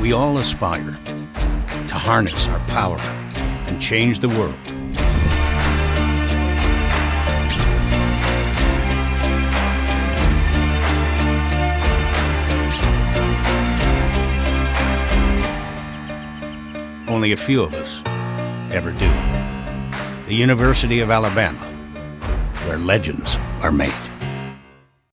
we all aspire to harness our power and change the world. Only a few of us ever do. The University of Alabama, where legends are made.